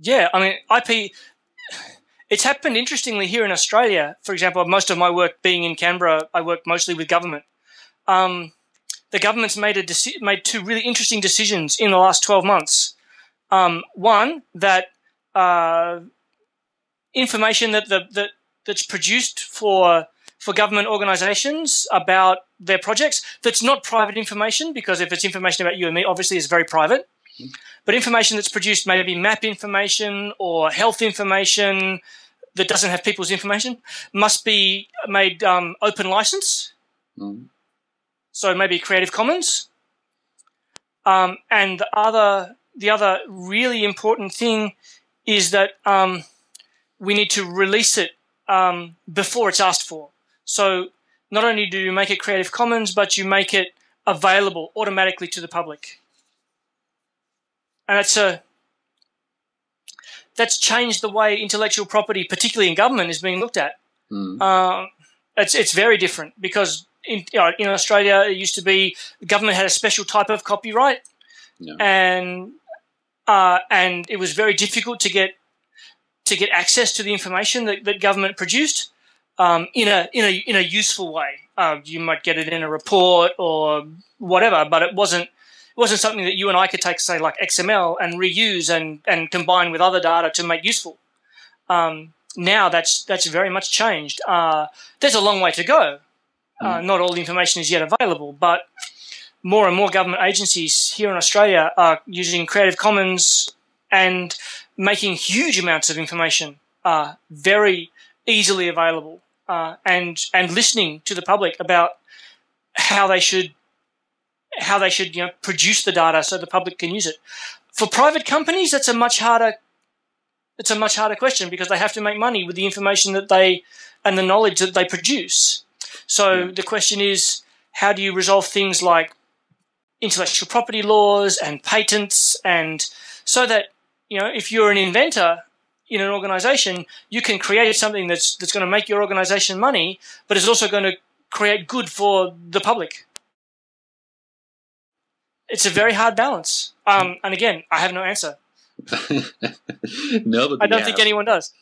Yeah, I mean, IP. It's happened interestingly here in Australia. For example, most of my work being in Canberra, I work mostly with government. Um, the government's made a deci- made two really interesting decisions in the last twelve months. Um, one that uh, information that the that that's produced for for government organisations about their projects that's not private information because if it's information about you and me, obviously it's very private. But information that's produced, maybe map information or health information that doesn't have people's information, must be made um, open license. Mm. So maybe Creative Commons. Um, and the other, the other really important thing is that um, we need to release it um, before it's asked for. So not only do you make it Creative Commons, but you make it available automatically to the public. And that's a that's changed the way intellectual property, particularly in government, is being looked at. Mm. It's it's very different because in you know, in Australia it used to be the government had a special type of copyright, Yeah. and uh, and it was very difficult to get to get access to the information that, that government produced um, in a in a in a useful way. Uh, you might get it in a report or whatever, but it wasn't wasn't something that you and I could take, say, like XML and reuse and and combine with other data to make useful. Um, now that's that's very much changed. Uh, there's a long way to go. Uh, not all the information is yet available, but more and more government agencies here in Australia are using Creative Commons and making huge amounts of information uh, very easily available, uh, and and listening to the public about how they should how they should you know produce the data so the public can use it. For private companies, that's a much harder it's a much harder question because they have to make money with the information that they and the knowledge that they produce. So Yeah. the question is, how do you resolve things like intellectual property laws and patents, and so that you know if you're an inventor in an organization, you can create something that's that's going to make your organization money, but is also going to create good for the public. It's a very hard balance. Um, and again, I have no answer. no, but I don't think anyone does.